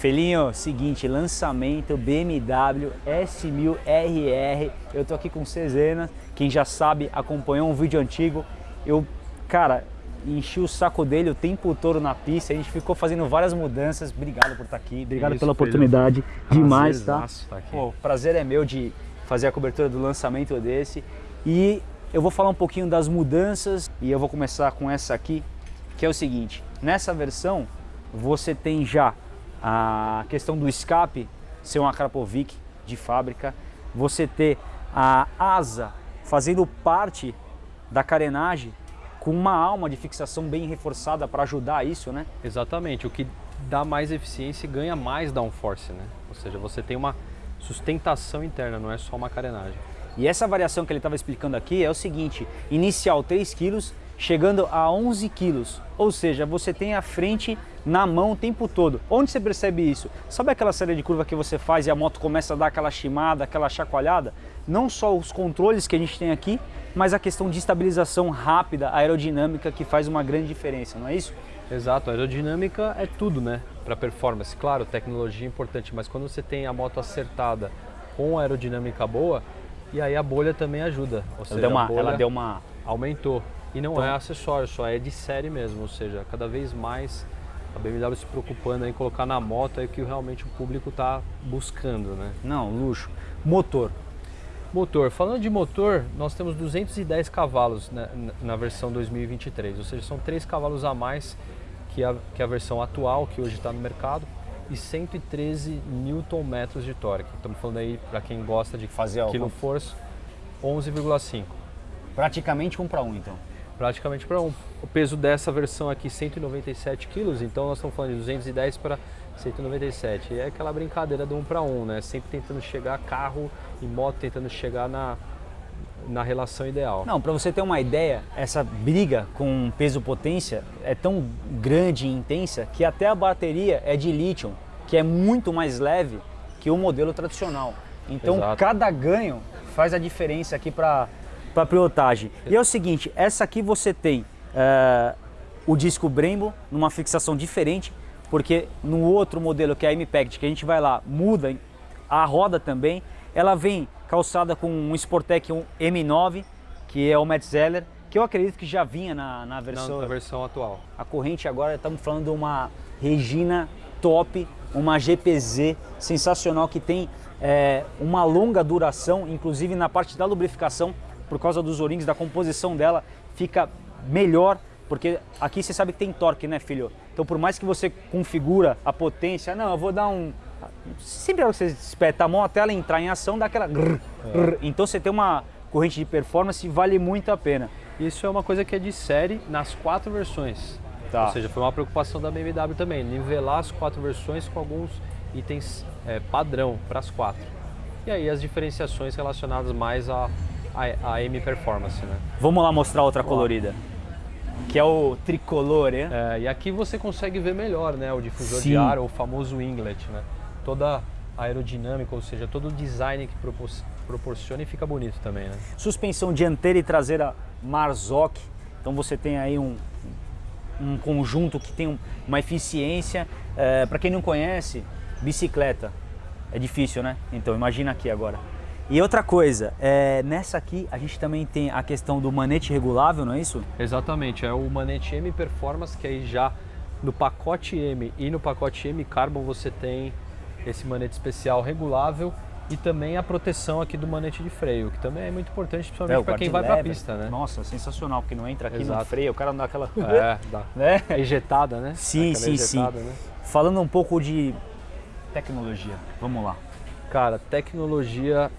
Felinho, seguinte, lançamento BMW S1000RR. Eu tô aqui com Cezena, quem já sabe, acompanhou um vídeo antigo. Eu, cara, enchi o saco dele o tempo todo na pista, a gente ficou fazendo várias mudanças. Obrigado por estar aqui, obrigado Isso, pela oportunidade. Demais, tá? Tá aqui. Pô, o prazer é meu de fazer a cobertura do lançamento desse. E eu vou falar um pouquinho das mudanças e eu vou começar com essa aqui, que é o seguinte. Nessa versão, você tem já a questão do escape ser uma Krapovic de fábrica, você ter a asa fazendo parte da carenagem com uma alma de fixação bem reforçada para ajudar isso, né? Exatamente, o que dá mais eficiência e ganha mais downforce, né? Ou seja, você tem uma sustentação interna, não é só uma carenagem. E essa variação que ele estava explicando aqui é o seguinte, inicial 3 kg, chegando a 11 kg, ou seja, você tem a frente na mão o tempo todo. Onde você percebe isso? Sabe aquela série de curva que você faz e a moto começa a dar aquela chimada, aquela chacoalhada? Não só os controles que a gente tem aqui, mas a questão de estabilização rápida, aerodinâmica, que faz uma grande diferença, não é isso? Exato, a aerodinâmica é tudo, né? Para performance. Claro, tecnologia é importante, mas quando você tem a moto acertada com aerodinâmica boa, e aí a bolha também ajuda. Ou Ela seja, deu a uma, bolha ela deu uma aumentou. E não Então- é acessório, só é de série mesmo, ou seja, cada vez mais a BMW se preocupando em colocar na moto é o que realmente o público está buscando, né? Não, luxo. Motor. Motor, falando de motor, nós temos 210 cavalos na, na- versão 2023, ou seja, são 3 cavalos a mais que a, que a versão atual, que hoje está no mercado, e 113 Nm de torque. Estamos falando aí, para quem gosta de Fazer quilo force, 11,5. Praticamente um para um, então. Praticamente para um. O peso dessa versão aqui 197 quilos, então nós estamos falando de 210 para 197. E é aquela brincadeira do um para um, né? Sempre tentando chegar carro e moto tentando chegar na, na relação ideal. Não, para você ter uma ideia, essa briga com peso-potência é tão grande e intensa que até a bateria é de lítio, que é muito mais leve que o modelo tradicional. Então, Exato. cada ganho faz a diferença aqui para a pilotagem. E é o seguinte, essa aqui você tem eh, o disco Brembo numa fixação diferente, porque no outro modelo que é a M-Pact, que a gente vai lá, muda a roda também, ela vem calçada com um Sportec um M9, que é o Metzeler, que eu acredito que já vinha na, na na, versão... na versão atual. A corrente agora, estamos falando de uma Regina top, uma GPZ sensacional que tem é, uma longa duração, inclusive na parte da lubrificação, por causa dos O-rings, da composição dela, fica melhor, porque aqui você sabe que tem torque, né, filho? Então, por mais que você configura a potência, não, eu vou dar um... Sempre que você espeta a mão até ela entrar em ação, dá aquela... grrr, grrr. Então, você tem uma corrente de performance, vale muito a pena. Isso é uma coisa que é de série nas quatro versões. Tá. Ou seja, foi uma preocupação da BMW também, nivelar as quatro versões com alguns itens é, padrão para as quatro. E aí as diferenciações relacionadas mais à a, a, M Performance, né? Vamos lá mostrar outra colorida, que é o tricolor, né? É, e aqui você consegue ver melhor, né, o difusor Sim. de ar, o famoso winglet, né? Toda aerodinâmica, ou seja, todo o design que propor- proporciona e fica bonito também, né? Suspensão dianteira e traseira Marzocchi. Então você tem aí um, um conjunto que tem um- uma eficiência. Para quem não conhece, bicicleta é difícil, né? Então imagina aqui agora. E outra coisa, é, nessa aqui a gente também tem a questão do manete regulável, não é isso? Exatamente, é o manete M Performance, que aí já no pacote M e no pacote M Carbon você tem esse manete especial regulável e também a proteção aqui do manete de freio, que também é muito importante, principalmente para quem vai para a pista, né? Nossa, sensacional, porque não entra aqui no Exato. freio, o cara não dá aquela... É, dá. né? É ejetada, né? Sim, sim, sim. Né? Falando um pouco de tecnologia, vamos lá. Cara, tecnologia,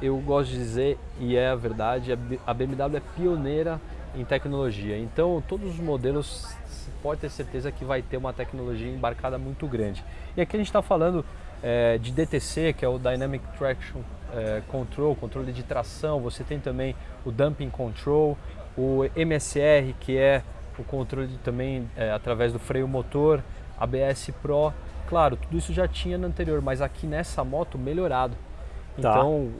eu gosto de dizer, e é a verdade, a BMW é pioneira em tecnologia. Então, todos os modelos, pode ter certeza que vai ter uma tecnologia embarcada muito grande. E aqui a gente está falando eh, de DTC, que é o Dynamic Traction eh, Control, controle de tração. Você tem também o Dumping Control, o MSR, que é o controle também eh, através do freio motor, ABS Pro. Claro, tudo isso já tinha no anterior, mas aqui nessa moto melhorado. Tá. Então,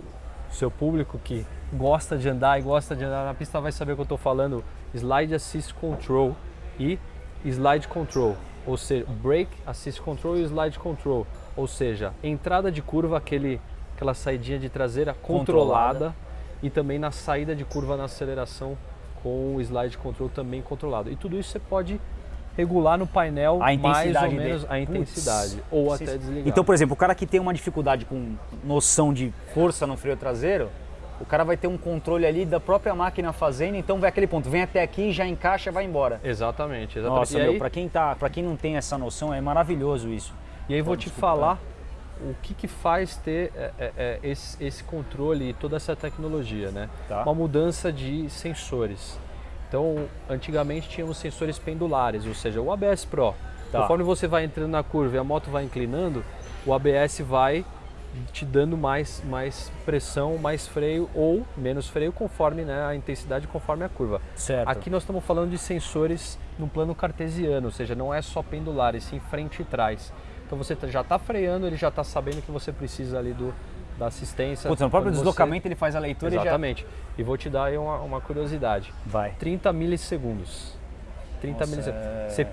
o seu público que gosta de andar e gosta de andar na pista vai saber o que eu estou falando. Slide Assist Control e Slide Control. ou seja, Brake Assist Control e Slide Control, ou seja, entrada de curva, aquele, aquela saidinha de traseira controlada, controlada e também na saída de curva na aceleração com o Slide Control também controlado. E tudo isso você pode regular no painel mais ou menos a intensidade Puts, ou até desligar. Então, por exemplo, o cara que tem uma dificuldade com noção de força no freio traseiro, o cara vai ter um controle ali da própria máquina fazendo, então vai aquele ponto, vem até aqui, já encaixa, vai embora. Exatamente, exatamente. Nossa, e meu, aí... para quem tá, para quem não tem essa noção, é maravilhoso isso. E aí vou te falar o que, que faz ter é, é, é, esse, esse, controle e toda essa tecnologia, né? Tá. Uma mudança de sensores. Então, antigamente tínhamos sensores pendulares, ou seja, o ABS Pro. Tá. Conforme você vai entrando na curva e a moto vai inclinando, o ABS vai te dando mais, mais pressão, mais freio ou menos freio conforme né, a intensidade, conforme a curva. Certo. Aqui nós estamos falando de sensores no plano cartesiano, ou seja, não é só pendular, e sim frente e trás. Então você tá, já está freando, ele já está sabendo que você precisa ali do, da assistência. Putz, no próprio deslocamento você... ele faz a leitura Exatamente. e já... E vou te dar aí uma, uma curiosidade. Vai. 30 milissegundos. 30 Nossa, milissegundos. É... Você,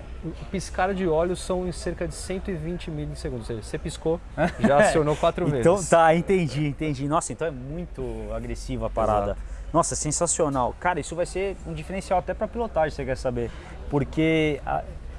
piscar de olhos são em cerca de 120 milissegundos. Ou seja, você piscou, já acionou quatro então, vezes. Então, tá, entendi, entendi. Nossa, então é muito agressiva a parada. Exato. Nossa, sensacional. Cara, isso vai ser um diferencial até para pilotagem, você quer saber. Porque,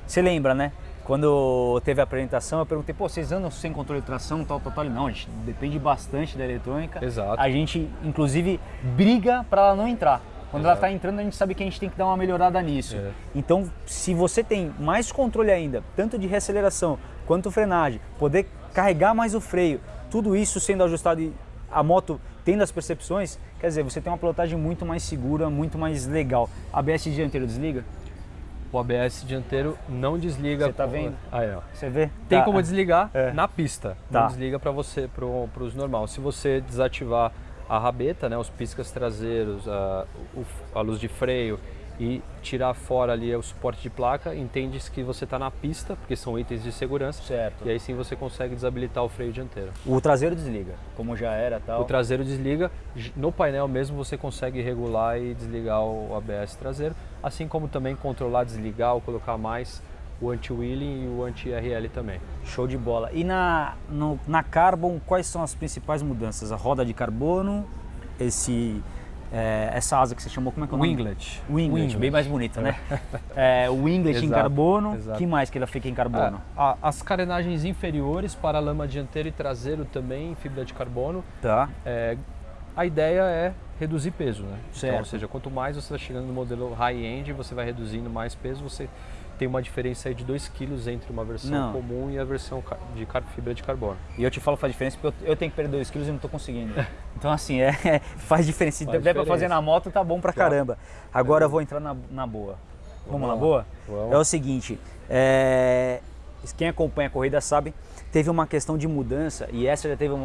você lembra, né? Quando teve a apresentação, eu perguntei, pô, vocês andam sem controle de tração, tal, tal, tal? Não, a gente depende bastante da eletrônica. Exato. A gente, inclusive, briga para ela não entrar. Quando Exato. ela está entrando, a gente sabe que a gente tem que dar uma melhorada nisso. É. Então, se você tem mais controle ainda, tanto de reaceleração quanto frenagem, poder carregar mais o freio, tudo isso sendo ajustado e a moto tendo as percepções, quer dizer, você tem uma pilotagem muito mais segura, muito mais legal. ABS dianteiro desliga? O ABS dianteiro não desliga. Você tá vendo? Aí, ó. Você vê? Tem tá. como desligar é. na pista. Tá. Não desliga para você, para os normal. Se você desativar a rabeta, né, os piscas traseiros, a, a luz de freio e tirar fora ali o suporte de placa, entende que você está na pista, porque são itens de segurança. Certo. E aí sim você consegue desabilitar o freio dianteiro. O traseiro desliga, como já era tal. O traseiro desliga, no painel mesmo você consegue regular e desligar o ABS traseiro, assim como também controlar, desligar ou colocar mais o anti-wheeling e o anti-RL também. Show de bola. E na, no, na Carbon, quais são as principais mudanças? A roda de carbono, esse é, essa asa que você chamou, como é que é o nome? Winglet. Winglet, Winglet. bem mais bonito, né? é, o winglet em carbono, o que mais que ela fica em carbono? É, a, as carenagens inferiores para a lama dianteira e traseiro também em fibra de carbono. Tá. É, a ideia é reduzir peso, né? Certo. Então, ou seja, quanto mais você está chegando no modelo high-end, você vai reduzindo mais peso, você tem uma diferença aí de 2 kg entre uma versão não. comum e a versão de fibra de carbono. E eu te falo faz diferença porque eu, eu tenho que perder 2 kg e não estou conseguindo. Então assim, é, faz diferença. Se der para fazer na moto, tá bom pra claro. caramba. Agora eu vou entrar na, na boa. Vamos, Vamos na boa? Vamos. É o seguinte, é, quem acompanha a corrida sabe, teve uma questão de mudança e essa já teve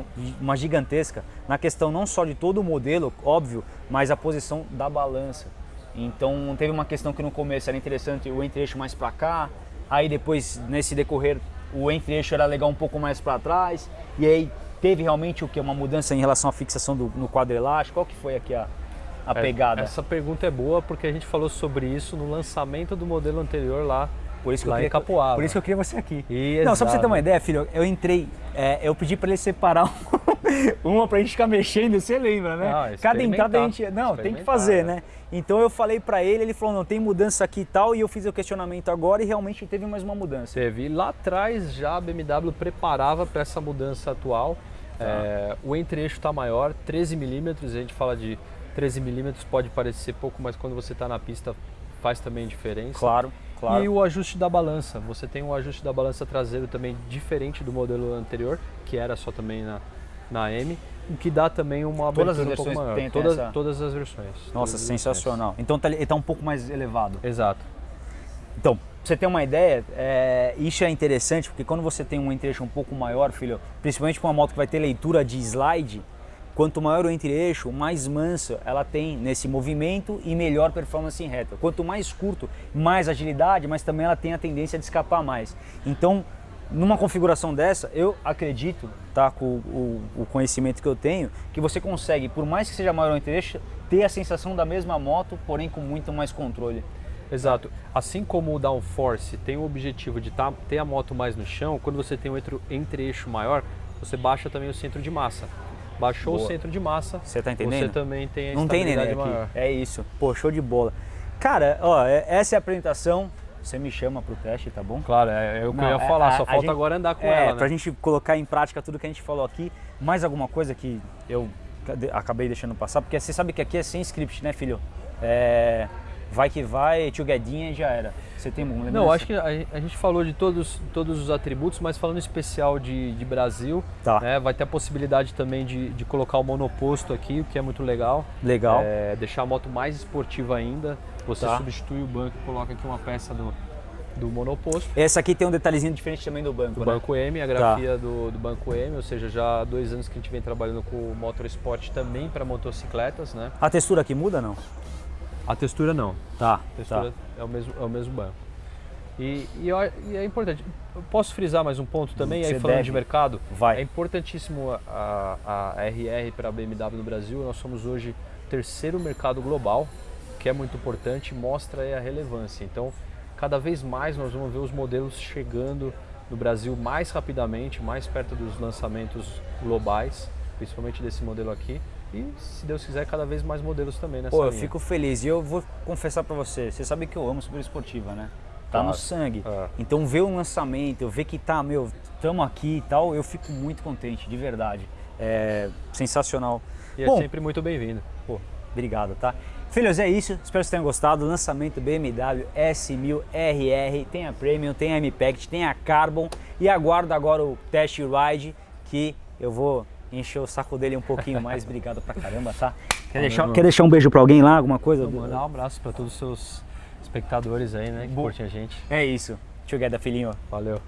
uma gigantesca na questão não só de todo o modelo, óbvio, mas a posição da balança. Então teve uma questão que no começo era interessante o entre-eixo mais para cá, aí depois nesse decorrer o entre-eixo era legal um pouco mais para trás, e aí teve realmente o que? Uma mudança em relação à fixação do, no quadro elástico? Qual que foi aqui a, a é, pegada? Essa pergunta é boa porque a gente falou sobre isso no lançamento do modelo anterior lá por isso que lá eu queria, Capoava. Por isso que eu queria você aqui. Exato. Não, só pra você ter uma ideia, filho, eu entrei, é, eu pedi para ele separar uma pra gente ficar mexendo, você lembra, né? Não, Cada entrada a gente. Não, tem que fazer, né? né? Então eu falei para ele, ele falou, não, tem mudança aqui e tal, e eu fiz o questionamento agora e realmente teve mais uma mudança. Teve. Lá atrás já a BMW preparava para essa mudança atual. Tá. É, o entre-eixo está maior, 13 milímetros, a gente fala de 13 milímetros, pode parecer pouco, mas quando você está na pista faz também diferença. Claro. Claro. E o ajuste da balança. Você tem um ajuste da balança traseiro também diferente do modelo anterior, que era só também na, na M, o que dá também uma todas as versões um pouco maior. todas, essa... todas as versões. Nossa, sensacional. Versões. Então tá, ele está um pouco mais elevado. Exato. Então, pra você ter uma ideia, é, isso é interessante porque quando você tem um entre um pouco maior, filho, principalmente para uma moto que vai ter leitura de slide, Quanto maior o entre-eixo, mais mansa ela tem nesse movimento e melhor performance em reta. Quanto mais curto, mais agilidade, mas também ela tem a tendência de escapar mais. Então, numa configuração dessa, eu acredito, tá, com o, o conhecimento que eu tenho, que você consegue, por mais que seja maior o entre-eixo, ter a sensação da mesma moto, porém com muito mais controle. Exato. Assim como o downforce tem o objetivo de tá, ter a moto mais no chão, quando você tem um entre-eixo maior, você baixa também o centro de massa. Baixou Boa. o centro de massa, Você tá entendendo? você também tem a Não tem neném aqui. maior. É isso. Pô, show de bola. Cara, ó, é- essa é a apresentação. Você me chama pro teste, tá bom? Claro, é, é o que eu ia é- falar, a- só a falta gente- agora andar com é, ela, pra né? gente colocar em prática tudo que a gente falou aqui. Mais alguma coisa que eu acabei deixando passar? Porque você sabe que aqui é sem script, né, filho? É, vai que vai, tchuguedinha e já era. Você tem um Não, acho que a, a gente falou de todos, todos os atributos, mas falando em especial de, de Brasil, Tá. né, vai ter a possibilidade também de, de colocar o monoposto aqui, o que é muito legal. Legal. É, deixar a moto mais esportiva ainda. Você Tá. substitui o banco e coloca aqui uma peça do, do monoposto. Essa aqui tem um detalhezinho diferente também do banco, Do né? Banco M, a grafia do, do Banco M, ou seja, já há dois anos que a gente vem trabalhando com o Motorsport também para motocicletas, né? A textura aqui muda não? A textura não, Tá, a textura é, o mesmo, é o mesmo banco. E, e, e é importante, eu posso frisar mais um ponto também, aí Você falando deve. de mercado, Vai. é importantíssimo a, a RR para a BMW no Brasil, nós somos hoje terceiro mercado global, que é muito importante, mostra aí a relevância. Então, cada vez mais nós vamos ver os modelos chegando no Brasil mais rapidamente, mais perto dos lançamentos globais, principalmente desse modelo aqui. E, se Deus quiser, cada vez mais modelos também nessa Pô, eu linha. fico feliz. E eu vou confessar pra você, você sabe que eu amo super esportiva, né? Tá Claro. no sangue. É. Então ver um lançamento, ver que tá, meu, tamo aqui e tal, eu fico muito contente, de verdade. É sensacional. E é Bom, sempre muito bem-vindo. Pô, obrigado, tá? Filhos, é isso. Espero que vocês tenham gostado. Lançamento BMW S1000RR. Tem a Premium, tem a M-Pact, tem a Carbon. E aguardo agora o Test Ride, que eu vou encher o saco dele um pouquinho mais. Obrigado pra caramba, tá? Quer deixar, quer deixar um beijo pra alguém lá? Alguma coisa? Vou mandar um abraço para todos os seus espectadores aí, né, que Bom. curtem a gente. É isso. Together, filhinho. Valeu.